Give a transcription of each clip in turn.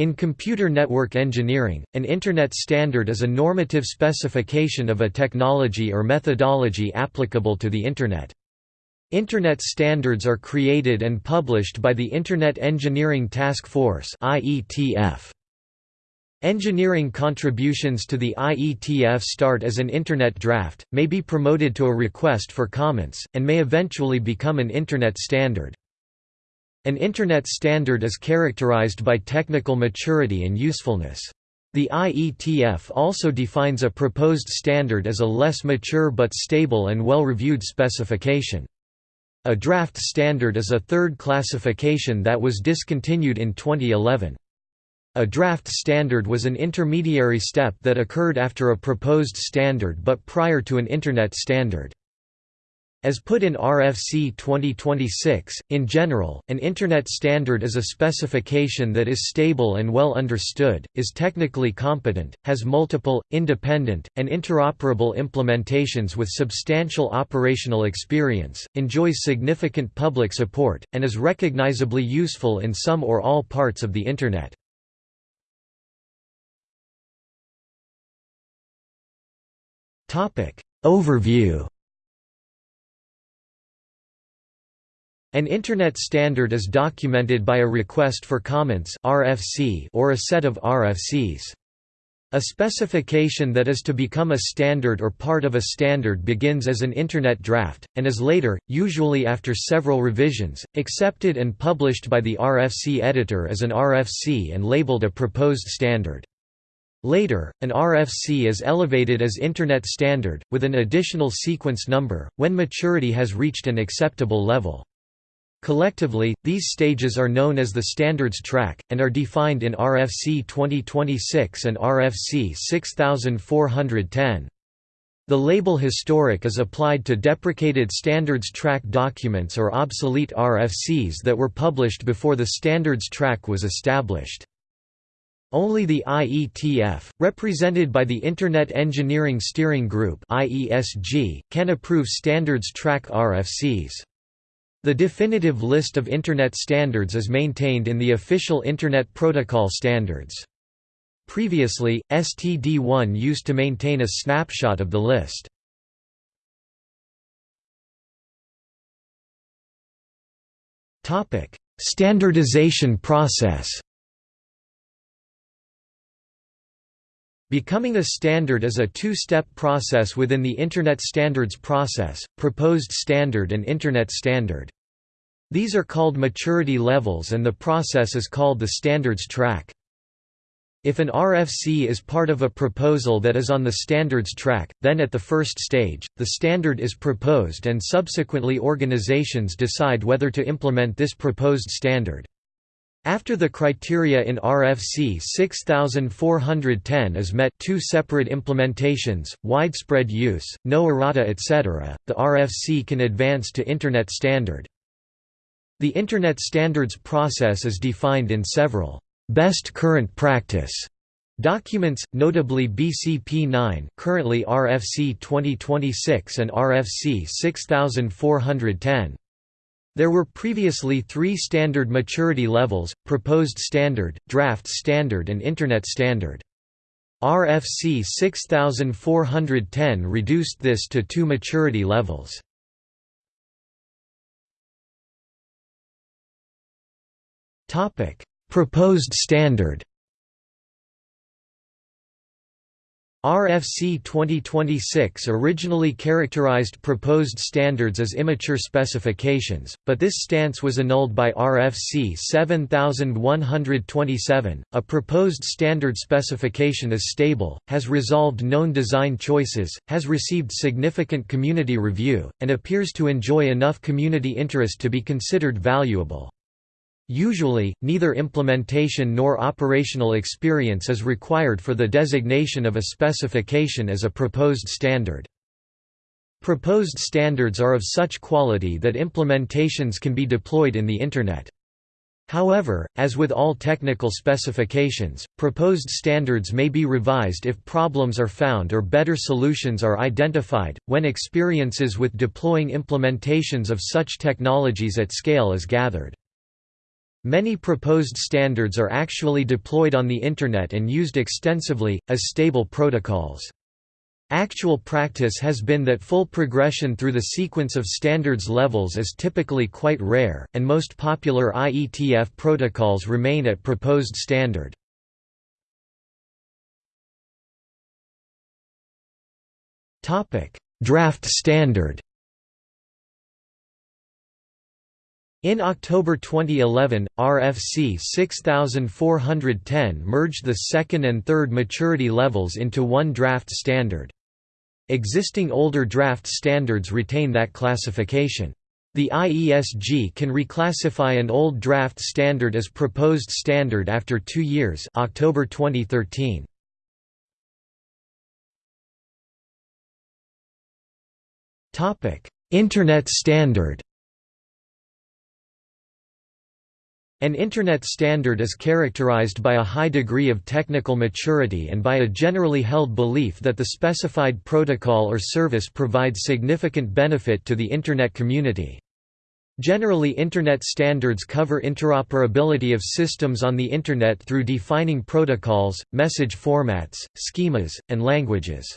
In computer network engineering, an Internet standard is a normative specification of a technology or methodology applicable to the Internet. Internet standards are created and published by the Internet Engineering Task Force Engineering contributions to the IETF start as an Internet draft, may be promoted to a request for comments, and may eventually become an Internet standard. An Internet standard is characterized by technical maturity and usefulness. The IETF also defines a proposed standard as a less mature but stable and well-reviewed specification. A draft standard is a third classification that was discontinued in 2011. A draft standard was an intermediary step that occurred after a proposed standard but prior to an Internet standard. As put in RFC 2026, in general, an Internet standard is a specification that is stable and well understood, is technically competent, has multiple, independent, and interoperable implementations with substantial operational experience, enjoys significant public support, and is recognizably useful in some or all parts of the Internet. Overview An Internet standard is documented by a request for comments (RFC) or a set of RFCs. A specification that is to become a standard or part of a standard begins as an Internet draft, and is later, usually after several revisions, accepted and published by the RFC editor as an RFC and labeled a proposed standard. Later, an RFC is elevated as Internet standard, with an additional sequence number, when maturity has reached an acceptable level. Collectively, these stages are known as the standards track, and are defined in RFC 2026 and RFC 6410. The label historic is applied to deprecated standards track documents or obsolete RFCs that were published before the standards track was established. Only the IETF, represented by the Internet Engineering Steering Group can approve standards track RFCs. The definitive list of Internet standards is maintained in the official Internet Protocol standards. Previously, STD1 used to maintain a snapshot of the list. Standardization process Becoming a standard is a two-step process within the Internet Standards Process, Proposed Standard and Internet Standard. These are called maturity levels and the process is called the standards track. If an RFC is part of a proposal that is on the standards track, then at the first stage, the standard is proposed and subsequently organizations decide whether to implement this proposed standard. After the criteria in RFC 6410 is met two separate implementations, widespread use, no errata etc., the RFC can advance to Internet standard. The Internet standards process is defined in several «best current practice» documents, notably BCP 9 currently RFC 2026 and RFC 6410. There were previously three standard maturity levels, Proposed Standard, Draft Standard and Internet Standard. RFC 6410 reduced this to two maturity levels. Proposed Standard RFC 2026 originally characterized proposed standards as immature specifications, but this stance was annulled by RFC 7127. A proposed standard specification is stable, has resolved known design choices, has received significant community review, and appears to enjoy enough community interest to be considered valuable. Usually, neither implementation nor operational experience is required for the designation of a specification as a proposed standard. Proposed standards are of such quality that implementations can be deployed in the Internet. However, as with all technical specifications, proposed standards may be revised if problems are found or better solutions are identified, when experiences with deploying implementations of such technologies at scale is gathered. Many proposed standards are actually deployed on the Internet and used extensively, as stable protocols. Actual practice has been that full progression through the sequence of standards levels is typically quite rare, and most popular IETF protocols remain at proposed standard. Draft standard In October 2011, RFC 6410 merged the second and third maturity levels into one draft standard. Existing older draft standards retain that classification. The IESG can reclassify an old draft standard as proposed standard after 2 years, October 2013. Topic: Internet standard. An Internet standard is characterized by a high degree of technical maturity and by a generally held belief that the specified protocol or service provides significant benefit to the Internet community. Generally Internet standards cover interoperability of systems on the Internet through defining protocols, message formats, schemas, and languages.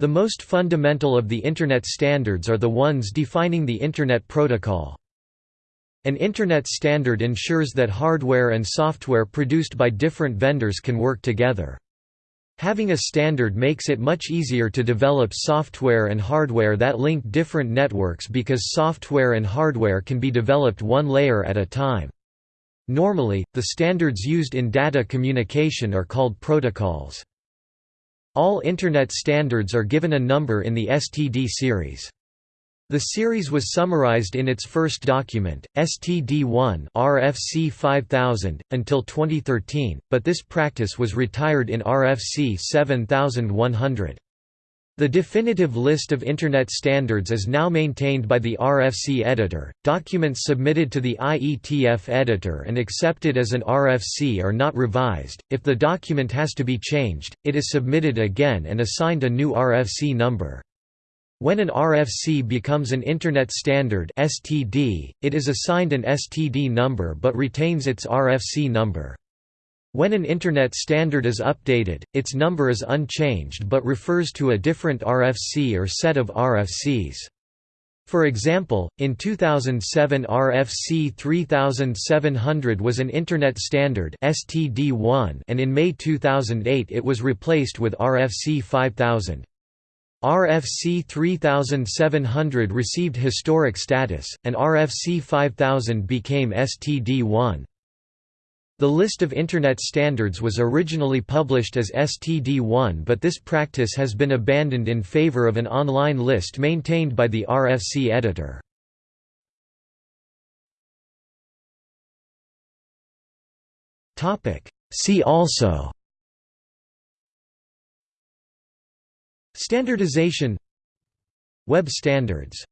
The most fundamental of the Internet standards are the ones defining the Internet protocol. An Internet standard ensures that hardware and software produced by different vendors can work together. Having a standard makes it much easier to develop software and hardware that link different networks because software and hardware can be developed one layer at a time. Normally, the standards used in data communication are called protocols. All Internet standards are given a number in the STD series. The series was summarized in its first document, STD1 RFC 5000, until 2013, but this practice was retired in RFC 7100. The definitive list of Internet standards is now maintained by the RFC editor. Documents submitted to the IETF editor and accepted as an RFC are not revised. If the document has to be changed, it is submitted again and assigned a new RFC number. When an RFC becomes an Internet Standard (STD), it is assigned an STD number but retains its RFC number. When an Internet standard is updated, its number is unchanged but refers to a different RFC or set of RFCs. For example, in 2007 RFC 3700 was an Internet Standard STD1 and in May 2008 it was replaced with RFC 5000. RFC 3700 received historic status, and RFC 5000 became STD1. The list of Internet standards was originally published as STD1 but this practice has been abandoned in favor of an online list maintained by the RFC editor. See also Standardization. Web standards